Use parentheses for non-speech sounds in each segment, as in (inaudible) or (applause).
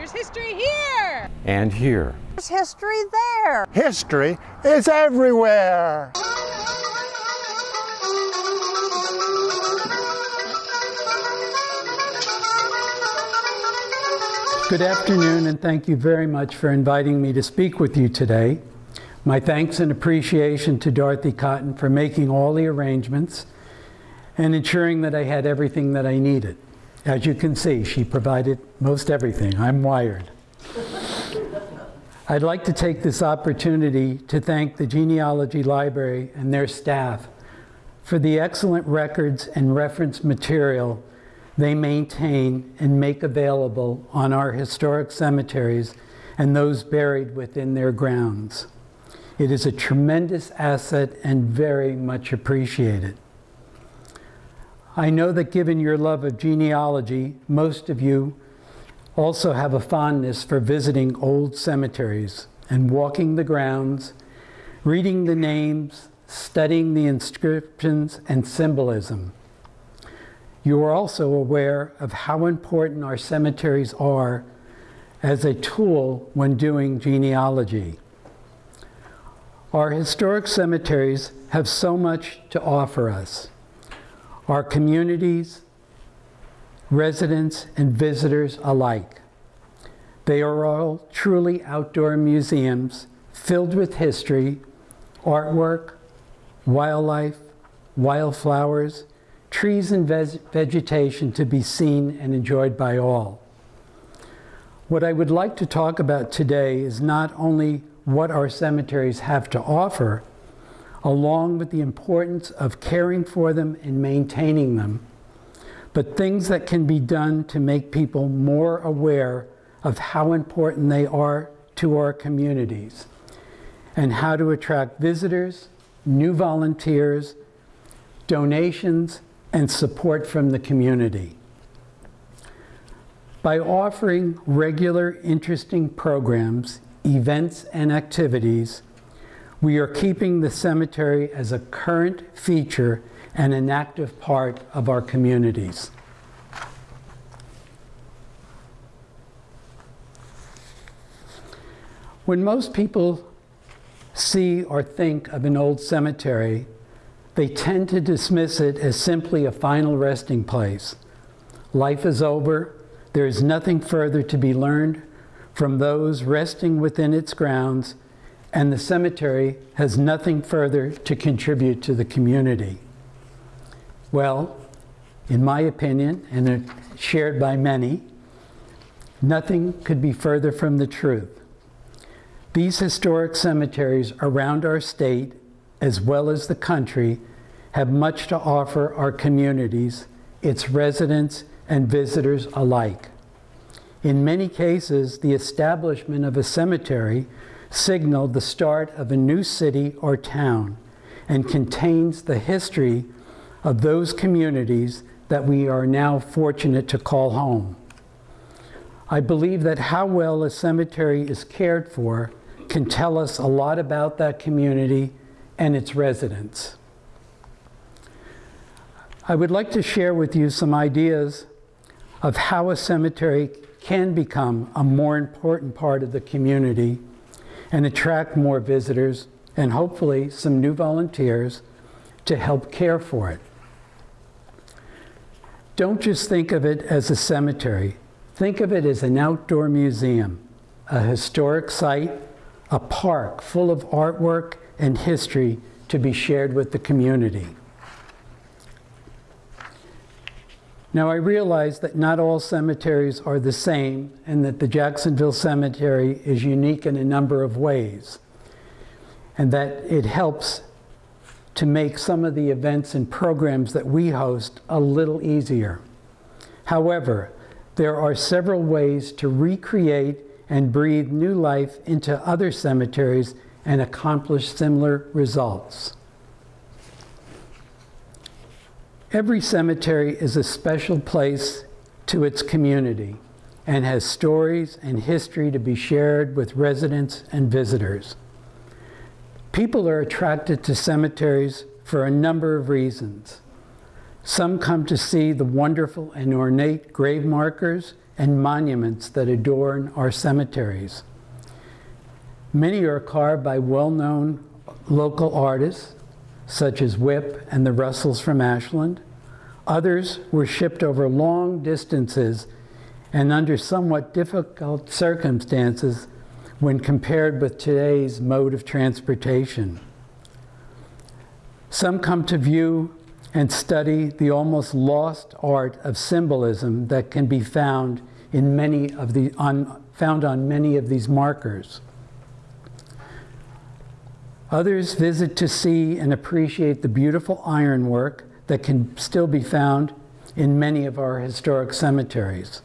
There's history here. And here. There's history there. History is everywhere. Good afternoon, and thank you very much for inviting me to speak with you today. My thanks and appreciation to Dorothy Cotton for making all the arrangements and ensuring that I had everything that I needed. As you can see, she provided most everything. I'm wired. I'd like to take this opportunity to thank the Genealogy Library and their staff for the excellent records and reference material they maintain and make available on our historic cemeteries and those buried within their grounds. It is a tremendous asset and very much appreciated. I know that given your love of genealogy, most of you also have a fondness for visiting old cemeteries and walking the grounds, reading the names, studying the inscriptions and symbolism. You are also aware of how important our cemeteries are as a tool when doing genealogy. Our historic cemeteries have so much to offer us. Our communities, residents, and visitors alike. They are all truly outdoor museums filled with history, artwork, wildlife, wildflowers, trees and vegetation to be seen and enjoyed by all. What I would like to talk about today is not only what our cemeteries have to offer, along with the importance of caring for them and maintaining them, but things that can be done to make people more aware of how important they are to our communities and how to attract visitors, new volunteers, donations, and support from the community. By offering regular, interesting programs, events, and activities, we are keeping the cemetery as a current feature and an active part of our communities. When most people see or think of an old cemetery, they tend to dismiss it as simply a final resting place. Life is over. There is nothing further to be learned from those resting within its grounds, and the cemetery has nothing further to contribute to the community. Well, in my opinion, and shared by many, nothing could be further from the truth. These historic cemeteries around our state as well as the country, have much to offer our communities, its residents and visitors alike. In many cases, the establishment of a cemetery signaled the start of a new city or town and contains the history of those communities that we are now fortunate to call home. I believe that how well a cemetery is cared for can tell us a lot about that community and its residents. I would like to share with you some ideas of how a cemetery can become a more important part of the community and attract more visitors and hopefully some new volunteers to help care for it. Don't just think of it as a cemetery. Think of it as an outdoor museum, a historic site, a park full of artwork and history to be shared with the community. Now I realize that not all cemeteries are the same and that the Jacksonville Cemetery is unique in a number of ways and that it helps to make some of the events and programs that we host a little easier. However, there are several ways to recreate and breathe new life into other cemeteries and accomplish similar results. Every cemetery is a special place to its community and has stories and history to be shared with residents and visitors. People are attracted to cemeteries for a number of reasons. Some come to see the wonderful and ornate grave markers and monuments that adorn our cemeteries. Many are carved by well-known local artists, such as Whip and the Russells from Ashland. Others were shipped over long distances and under somewhat difficult circumstances when compared with today's mode of transportation. Some come to view and study the almost lost art of symbolism that can be found in many of the on, found on many of these markers. Others visit to see and appreciate the beautiful ironwork that can still be found in many of our historic cemeteries,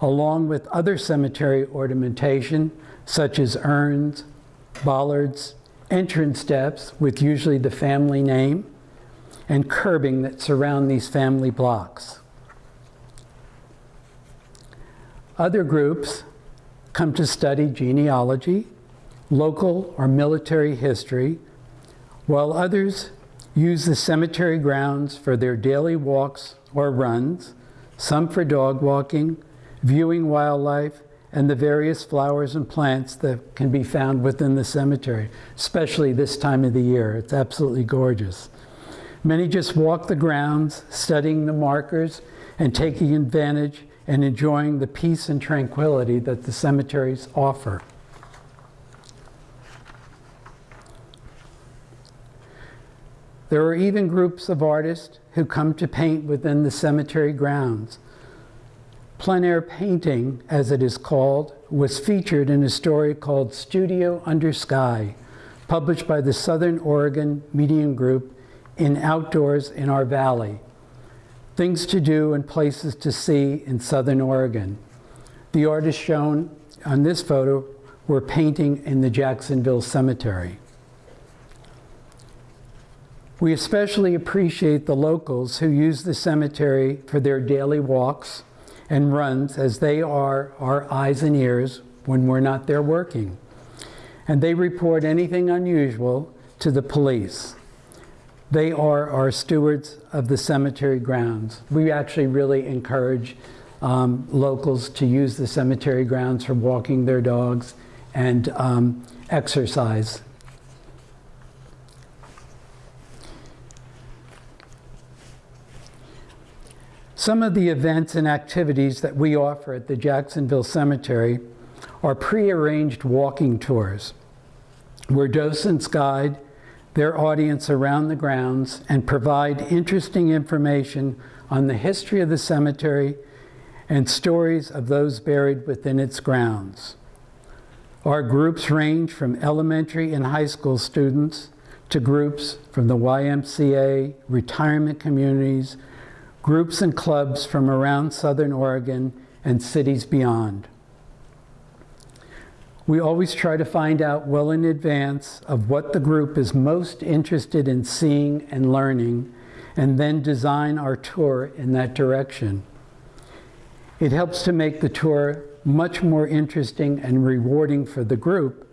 along with other cemetery ornamentation such as urns, bollards, entrance steps with usually the family name, and curbing that surround these family blocks. Other groups come to study genealogy, local or military history, while others use the cemetery grounds for their daily walks or runs, some for dog walking, viewing wildlife, and the various flowers and plants that can be found within the cemetery, especially this time of the year. It's absolutely gorgeous. Many just walk the grounds, studying the markers and taking advantage and enjoying the peace and tranquility that the cemeteries offer. There are even groups of artists who come to paint within the cemetery grounds. Plein air painting, as it is called, was featured in a story called Studio Under Sky, published by the Southern Oregon Media Group in Outdoors in Our Valley. Things to do and places to see in Southern Oregon. The artists shown on this photo were painting in the Jacksonville Cemetery. We especially appreciate the locals who use the cemetery for their daily walks and runs as they are our eyes and ears when we're not there working. And they report anything unusual to the police. They are our stewards of the cemetery grounds. We actually really encourage um, locals to use the cemetery grounds for walking their dogs and um, exercise Some of the events and activities that we offer at the Jacksonville Cemetery are prearranged walking tours where docents guide their audience around the grounds and provide interesting information on the history of the cemetery and stories of those buried within its grounds. Our groups range from elementary and high school students to groups from the YMCA, retirement communities, groups and clubs from around Southern Oregon and cities beyond. We always try to find out well in advance of what the group is most interested in seeing and learning, and then design our tour in that direction. It helps to make the tour much more interesting and rewarding for the group,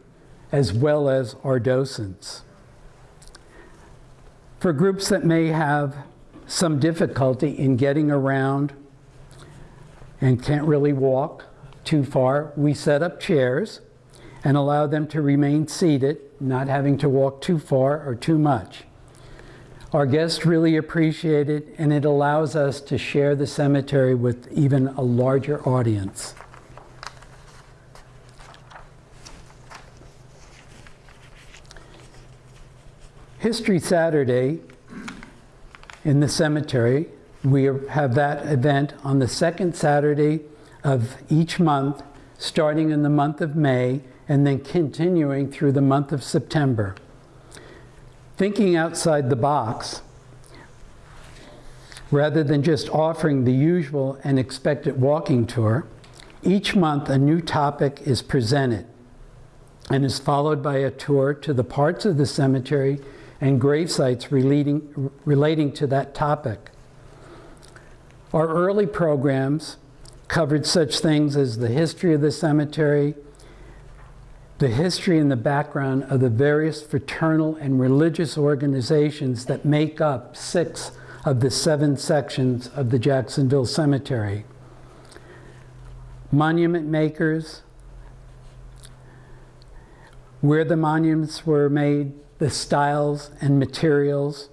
as well as our docents. For groups that may have some difficulty in getting around and can't really walk too far, we set up chairs and allow them to remain seated, not having to walk too far or too much. Our guests really appreciate it, and it allows us to share the cemetery with even a larger audience. History Saturday in the cemetery. We have that event on the second Saturday of each month, starting in the month of May and then continuing through the month of September. Thinking outside the box, rather than just offering the usual and expected walking tour, each month a new topic is presented and is followed by a tour to the parts of the cemetery and grave sites relating, relating to that topic. Our early programs covered such things as the history of the cemetery, the history and the background of the various fraternal and religious organizations that make up six of the seven sections of the Jacksonville Cemetery. Monument makers, where the monuments were made, the styles and materials,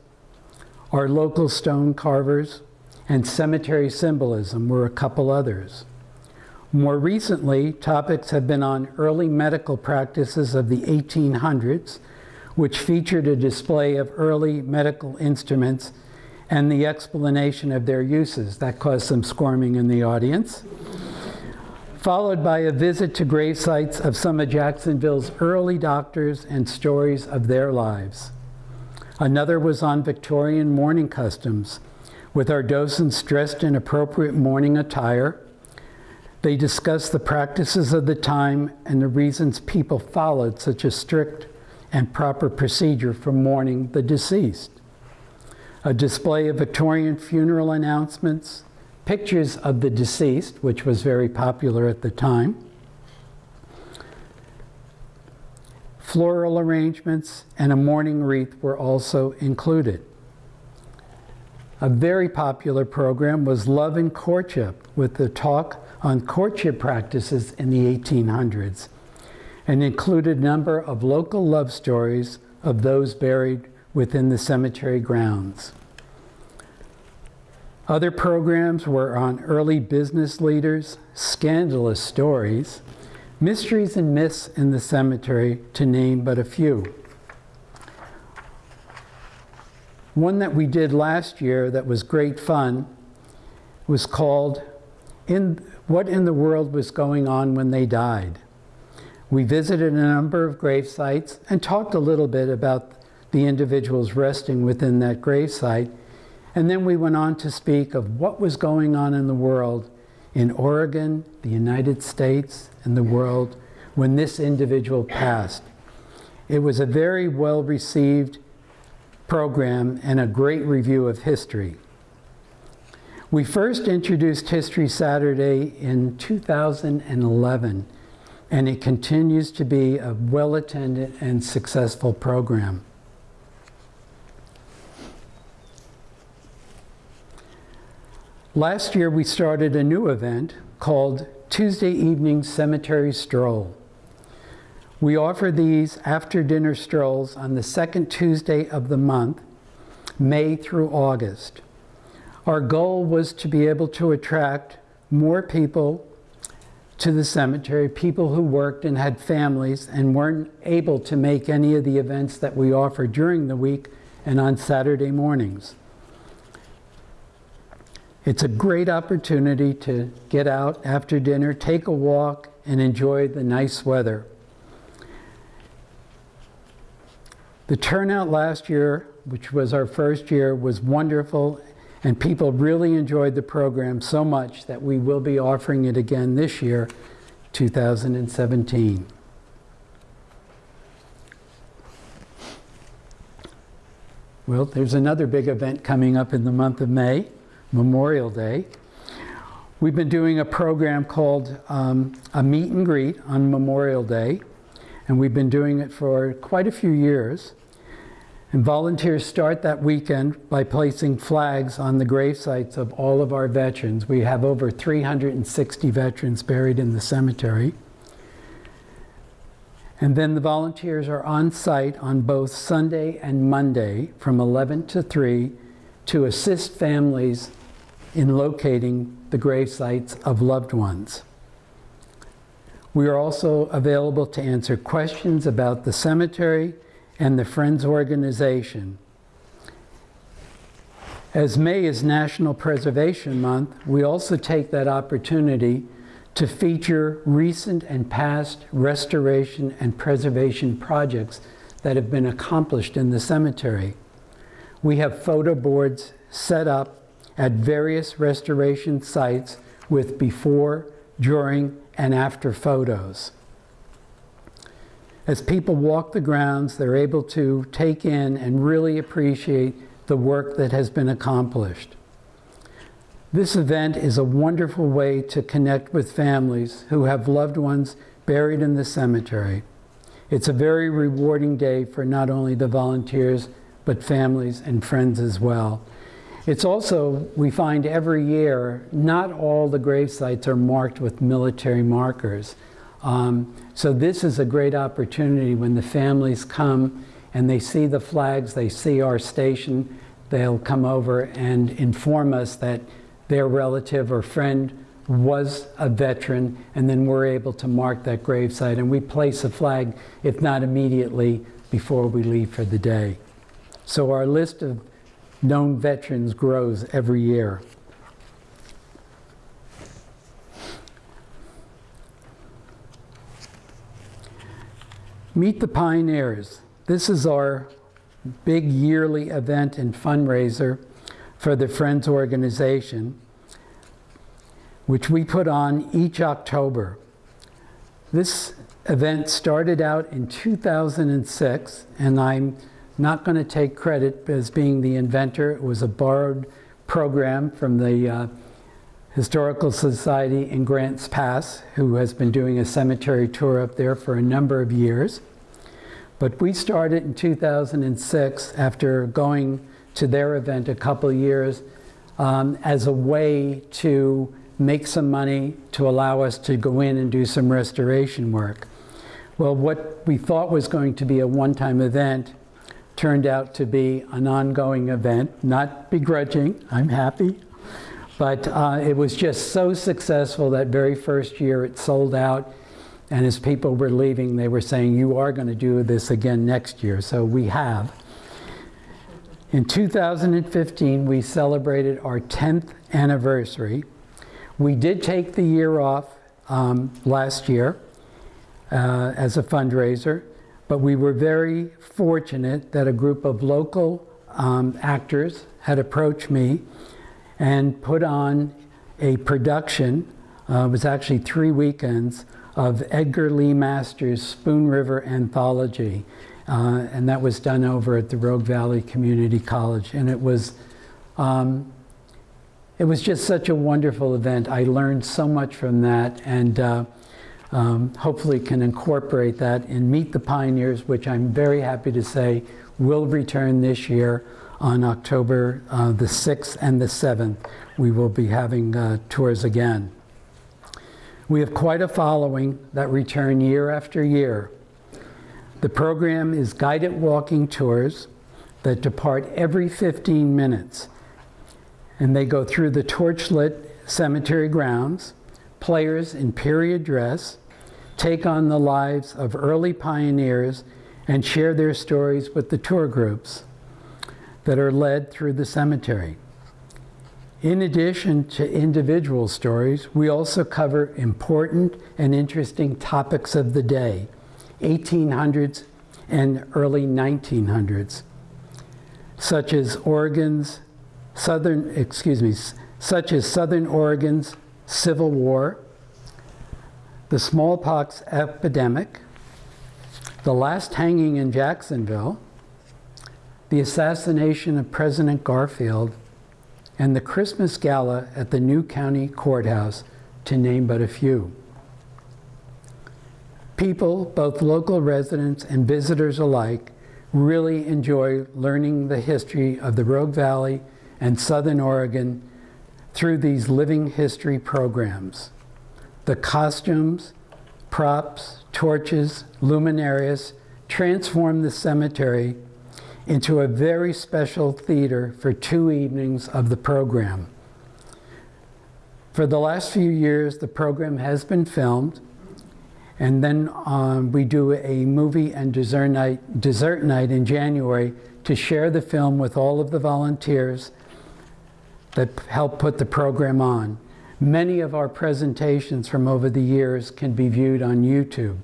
our local stone carvers, and cemetery symbolism were a couple others. More recently, topics have been on early medical practices of the 1800s, which featured a display of early medical instruments and the explanation of their uses. That caused some squirming in the audience. Followed by a visit to grave sites of some of Jacksonville's early doctors and stories of their lives. Another was on Victorian mourning customs, with our docents dressed in appropriate mourning attire they discussed the practices of the time and the reasons people followed such a strict and proper procedure for mourning the deceased. A display of Victorian funeral announcements, pictures of the deceased, which was very popular at the time, floral arrangements, and a mourning wreath were also included. A very popular program was Love and Courtship with the talk on courtship practices in the 1800s and included a number of local love stories of those buried within the cemetery grounds. Other programs were on early business leaders, scandalous stories, mysteries and myths in the cemetery, to name but a few. One that we did last year that was great fun was called in what in the world was going on when they died. We visited a number of grave sites and talked a little bit about the individuals resting within that grave site. And then we went on to speak of what was going on in the world in Oregon, the United States, and the world when this individual passed. It was a very well received program and a great review of history. We first introduced History Saturday in 2011, and it continues to be a well-attended and successful program. Last year, we started a new event called Tuesday Evening Cemetery Stroll. We offer these after dinner strolls on the second Tuesday of the month, May through August. Our goal was to be able to attract more people to the cemetery, people who worked and had families and weren't able to make any of the events that we offer during the week and on Saturday mornings. It's a great opportunity to get out after dinner, take a walk, and enjoy the nice weather. The turnout last year, which was our first year, was wonderful and people really enjoyed the program so much that we will be offering it again this year, 2017. Well, there's another big event coming up in the month of May, Memorial Day. We've been doing a program called um, a meet and greet on Memorial Day, and we've been doing it for quite a few years. And volunteers start that weekend by placing flags on the grave sites of all of our veterans. We have over 360 veterans buried in the cemetery. And then the volunteers are on site on both Sunday and Monday from 11 to 3 to assist families in locating the grave sites of loved ones. We are also available to answer questions about the cemetery and the Friends organization. As May is National Preservation Month, we also take that opportunity to feature recent and past restoration and preservation projects that have been accomplished in the cemetery. We have photo boards set up at various restoration sites with before, during, and after photos. As people walk the grounds, they're able to take in and really appreciate the work that has been accomplished. This event is a wonderful way to connect with families who have loved ones buried in the cemetery. It's a very rewarding day for not only the volunteers, but families and friends as well. It's also, we find every year, not all the grave sites are marked with military markers. Um, so this is a great opportunity when the families come and they see the flags, they see our station, they'll come over and inform us that their relative or friend was a veteran, and then we're able to mark that gravesite. And we place a flag, if not immediately, before we leave for the day. So our list of known veterans grows every year. Meet the Pioneers. This is our big yearly event and fundraiser for the Friends organization, which we put on each October. This event started out in 2006, and I'm not going to take credit as being the inventor. It was a borrowed program from the uh, Historical Society in Grants Pass, who has been doing a cemetery tour up there for a number of years. But we started in 2006 after going to their event a couple years um, as a way to make some money to allow us to go in and do some restoration work. Well, what we thought was going to be a one-time event turned out to be an ongoing event, not begrudging, I'm happy, but uh, it was just so successful that very first year it sold out and as people were leaving, they were saying, you are going to do this again next year. So we have. In 2015, we celebrated our 10th anniversary. We did take the year off um, last year uh, as a fundraiser, but we were very fortunate that a group of local um, actors had approached me and put on a production. Uh, it was actually three weekends of Edgar Lee Masters' Spoon River Anthology. Uh, and that was done over at the Rogue Valley Community College. And it was, um, it was just such a wonderful event. I learned so much from that and uh, um, hopefully can incorporate that in Meet the Pioneers, which I'm very happy to say will return this year on October uh, the 6th and the 7th. We will be having uh, tours again. We have quite a following that return year after year. The program is guided walking tours that depart every 15 minutes. And they go through the torchlit cemetery grounds. Players in period dress take on the lives of early pioneers and share their stories with the tour groups that are led through the cemetery. In addition to individual stories, we also cover important and interesting topics of the day, 1800s and early 1900s, such as Oregon's southern, excuse me, such as Southern Oregon's Civil War, the smallpox epidemic, the last hanging in Jacksonville, the assassination of President Garfield, and the Christmas Gala at the new county courthouse, to name but a few. People, both local residents and visitors alike, really enjoy learning the history of the Rogue Valley and Southern Oregon through these living history programs. The costumes, props, torches, luminarias transform the cemetery into a very special theater for two evenings of the program. For the last few years, the program has been filmed, and then um, we do a movie and dessert night, dessert night in January to share the film with all of the volunteers that help put the program on. Many of our presentations from over the years can be viewed on YouTube.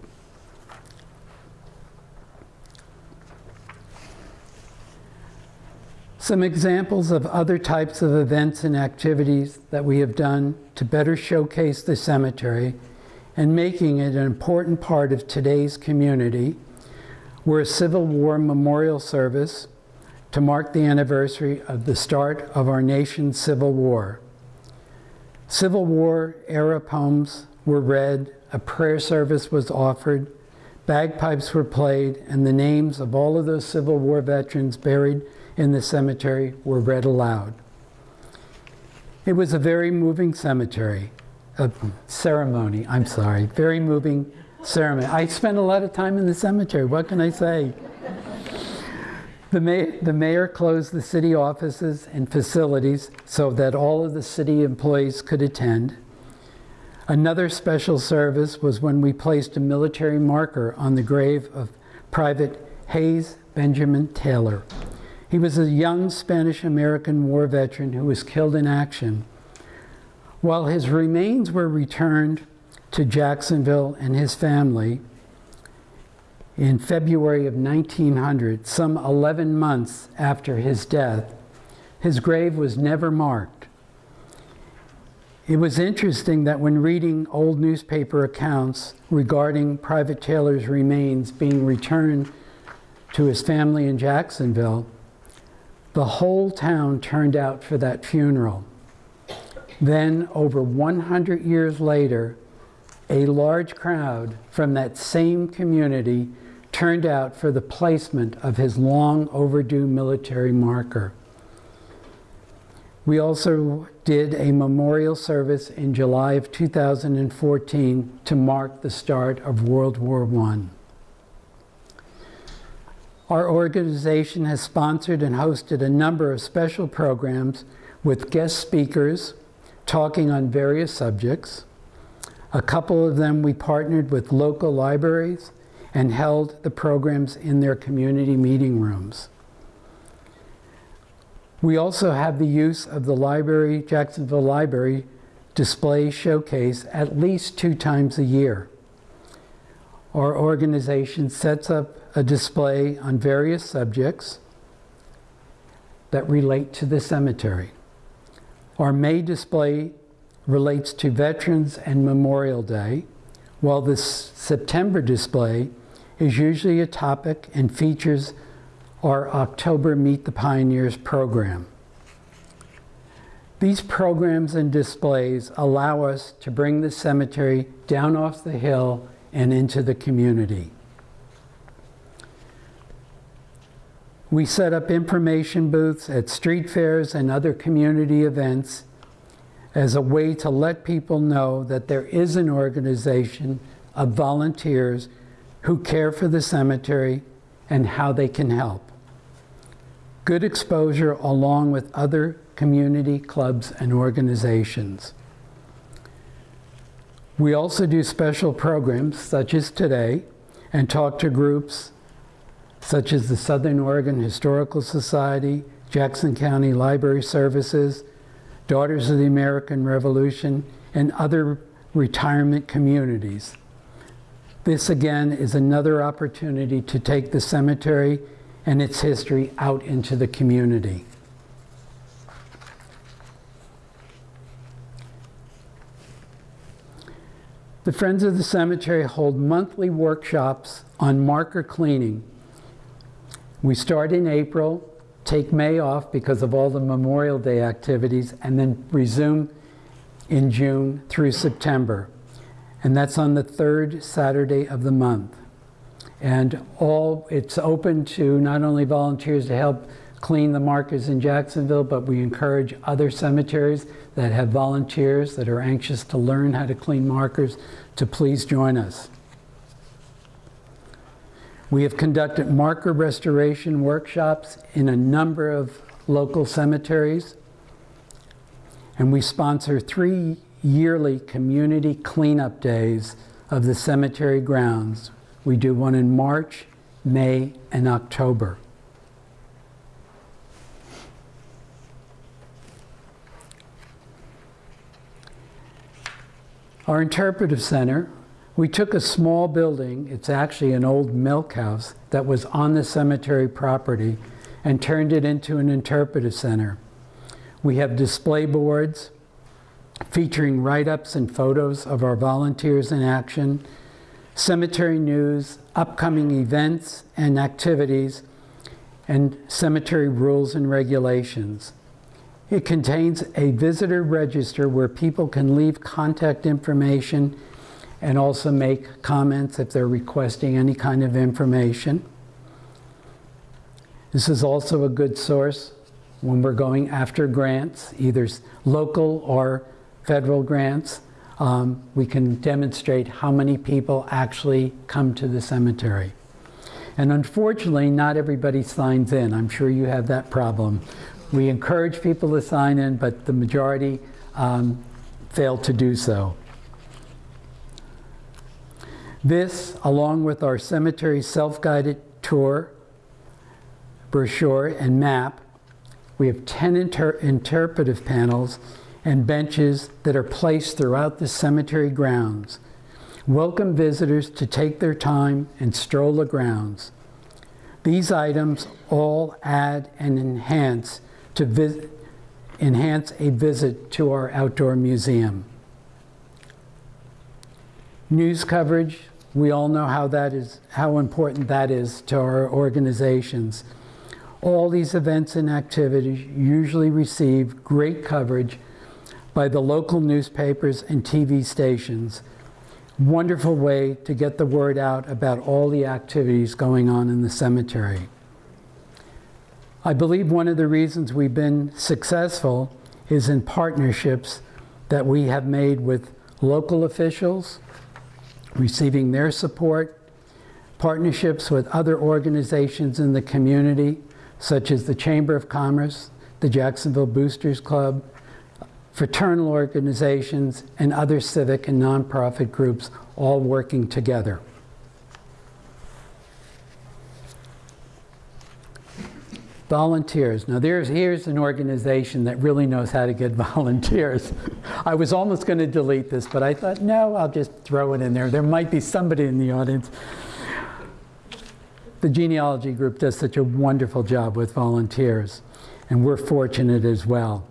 Some examples of other types of events and activities that we have done to better showcase the cemetery and making it an important part of today's community were a Civil War memorial service to mark the anniversary of the start of our nation's Civil War. Civil War era poems were read, a prayer service was offered, bagpipes were played, and the names of all of those Civil War veterans buried in the cemetery were read aloud. It was a very moving cemetery, a ceremony, I'm sorry, very moving ceremony. I spent a lot of time in the cemetery, what can I say? The, may, the mayor closed the city offices and facilities so that all of the city employees could attend. Another special service was when we placed a military marker on the grave of Private Hayes Benjamin Taylor. He was a young Spanish American war veteran who was killed in action. While his remains were returned to Jacksonville and his family in February of 1900, some 11 months after his death, his grave was never marked. It was interesting that when reading old newspaper accounts regarding Private Taylor's remains being returned to his family in Jacksonville, the whole town turned out for that funeral. Then, over 100 years later, a large crowd from that same community turned out for the placement of his long overdue military marker. We also did a memorial service in July of 2014 to mark the start of World War I. Our organization has sponsored and hosted a number of special programs with guest speakers talking on various subjects. A couple of them we partnered with local libraries and held the programs in their community meeting rooms. We also have the use of the library, Jacksonville Library display showcase at least two times a year. Our organization sets up a display on various subjects that relate to the cemetery. Our May display relates to Veterans and Memorial Day, while the September display is usually a topic and features our October Meet the Pioneers program. These programs and displays allow us to bring the cemetery down off the hill and into the community. We set up information booths at street fairs and other community events as a way to let people know that there is an organization of volunteers who care for the cemetery and how they can help. Good exposure along with other community clubs and organizations. We also do special programs such as today and talk to groups such as the Southern Oregon Historical Society, Jackson County Library Services, Daughters of the American Revolution, and other retirement communities. This again is another opportunity to take the cemetery and its history out into the community. The Friends of the Cemetery hold monthly workshops on marker cleaning. We start in April, take May off because of all the Memorial Day activities, and then resume in June through September. And that's on the third Saturday of the month. And all it's open to not only volunteers to help clean the markers in Jacksonville, but we encourage other cemeteries that have volunteers that are anxious to learn how to clean markers to please join us. We have conducted marker restoration workshops in a number of local cemeteries, and we sponsor three yearly community cleanup days of the cemetery grounds we do one in March, May, and October. Our interpretive center, we took a small building, it's actually an old milk house that was on the cemetery property and turned it into an interpretive center. We have display boards featuring write-ups and photos of our volunteers in action, cemetery news, upcoming events and activities, and cemetery rules and regulations. It contains a visitor register where people can leave contact information and also make comments if they're requesting any kind of information. This is also a good source when we're going after grants, either local or federal grants. Um, we can demonstrate how many people actually come to the cemetery. And unfortunately, not everybody signs in. I'm sure you have that problem. We encourage people to sign in, but the majority um, fail to do so. This, along with our cemetery self-guided tour, brochure, and map, we have 10 inter- interpretive panels and benches that are placed throughout the cemetery grounds. Welcome visitors to take their time and stroll the grounds. These items all add and enhance to vis- enhance a visit to our outdoor museum. News coverage, we all know how that is how important that is to our organizations. All these events and activities usually receive great coverage by the local newspapers and TV stations. Wonderful way to get the word out about all the activities going on in the cemetery. I believe one of the reasons we've been successful is in partnerships that we have made with local officials, receiving their support, partnerships with other organizations in the community, such as the Chamber of Commerce, the Jacksonville Boosters Club, fraternal organizations, and other civic and nonprofit groups all working together. Volunteers. Now, there's, here's an organization that really knows how to get (laughs) volunteers. I was almost going to delete this, but I thought, no, I'll just throw it in there. There might be somebody in the audience. The genealogy group does such a wonderful job with volunteers, and we're fortunate as well.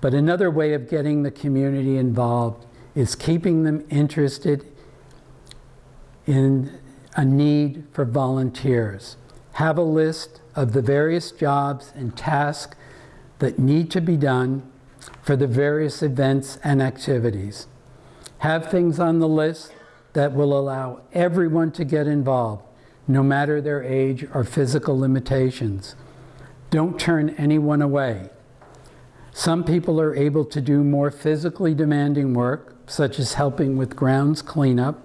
But another way of getting the community involved is keeping them interested in a need for volunteers. Have a list of the various jobs and tasks that need to be done for the various events and activities. Have things on the list that will allow everyone to get involved, no matter their age or physical limitations. Don't turn anyone away. Some people are able to do more physically demanding work, such as helping with grounds cleanup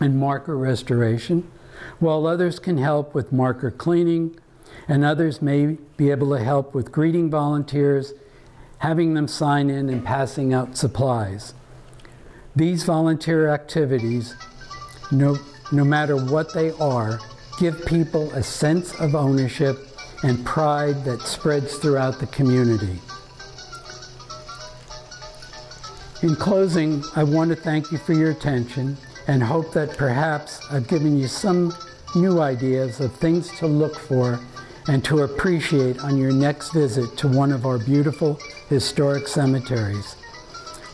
and marker restoration, while others can help with marker cleaning, and others may be able to help with greeting volunteers, having them sign in, and passing out supplies. These volunteer activities, no, no matter what they are, give people a sense of ownership and pride that spreads throughout the community. In closing, I want to thank you for your attention and hope that perhaps I've given you some new ideas of things to look for and to appreciate on your next visit to one of our beautiful historic cemeteries.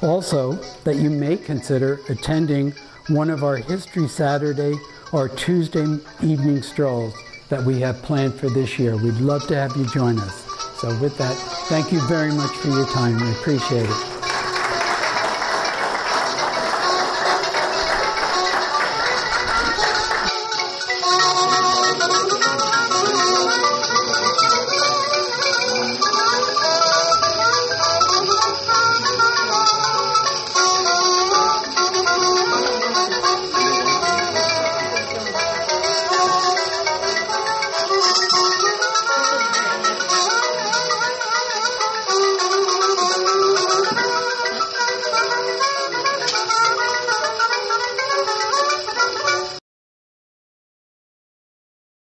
Also, that you may consider attending one of our History Saturday or Tuesday evening strolls that we have planned for this year. We'd love to have you join us. So with that, thank you very much for your time. We appreciate it.